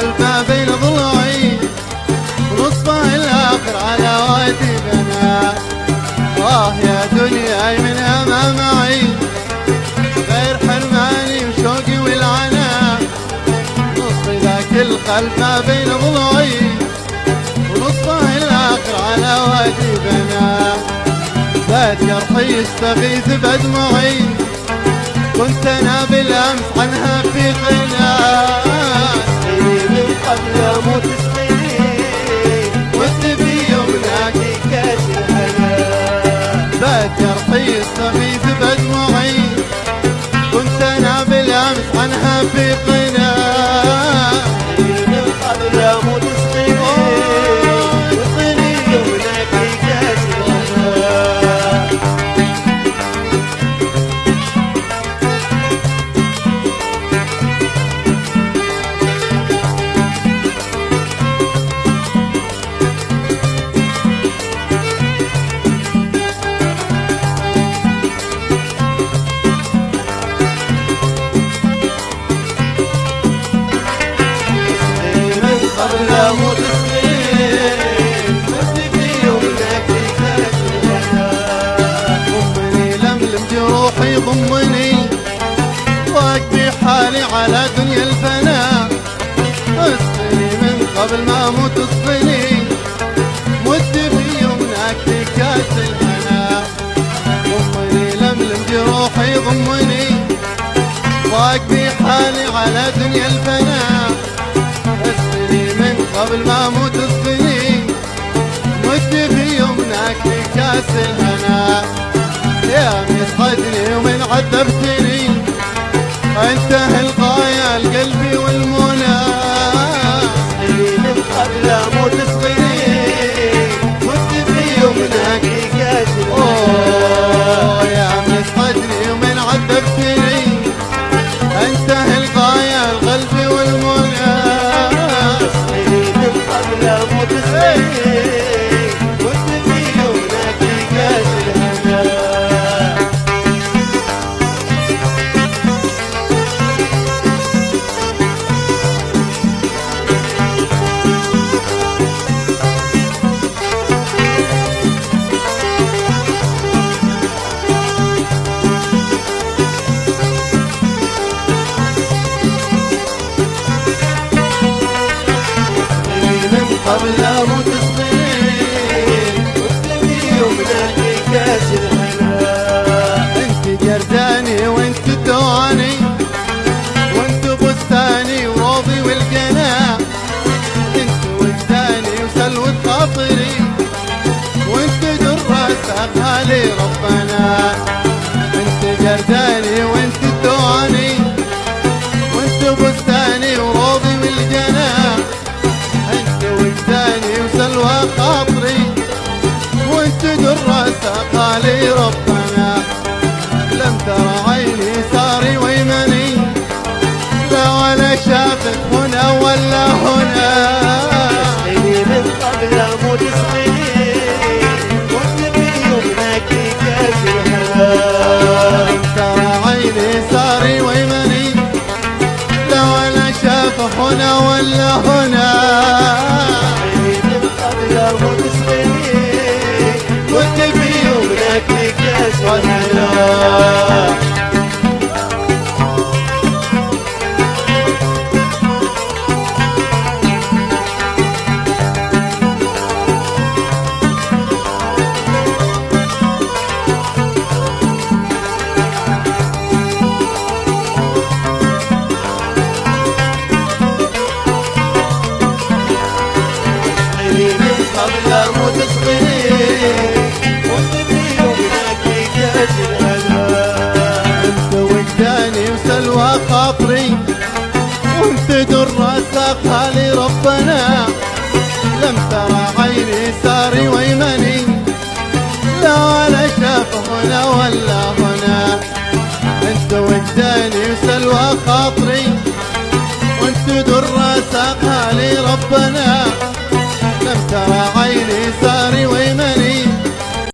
ما بين ضلوعي ونصفه الآخر على وادي بنا آه يا دنيا من أمام معي. غير حرماني وشوقي والعنا نصف ذاك القلب بين ضلوعي ونصفه الآخر على وادي بنا بات جرحي يستغيث بدمعي كنت أنا بالأمس عنها في قناة جرحي يستغيث بدمعي كنت أنا بالأمس عنها في قناة قبل أموت سنين كاس الهنا ضمني لملم جروحي ضمني. واقفي حالي على دنيا الفناء. اسقني من قبل ما أموت اسقني مد في يمناك في كاس الهنا ضمني لملم جروحي ضمني واقفي حالي على دنيا من قبل ما أموت اسقني مد في يمناك كاس الهنا. يا مسعدني ومن عذبتني انتهى الغاية القلبي والمنى. من قبل أموت أوه يا ومن عذبتني انتهى لي ربنا. انت جرداني وانت دواني وانت بستاني وروضي والقناع انت وجداني وسلوى خاطري وانت درة ساقها لي ربنا. لم ترى عيني ساري ويمني. لا ولا شافت عيني ساري ويمني. لا ولا شاف هنا ولا هنا انت وجداني وسلوى خاطري. وانت درة ساقها لي ربنا. لم ترى عيني ساري ويمني.